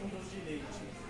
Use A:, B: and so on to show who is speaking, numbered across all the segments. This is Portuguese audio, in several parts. A: 今年でいいす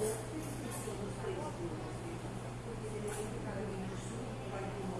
A: pouco, isso é um preço. Porque se ele tem que ficar ali no sul,
B: vai tomar.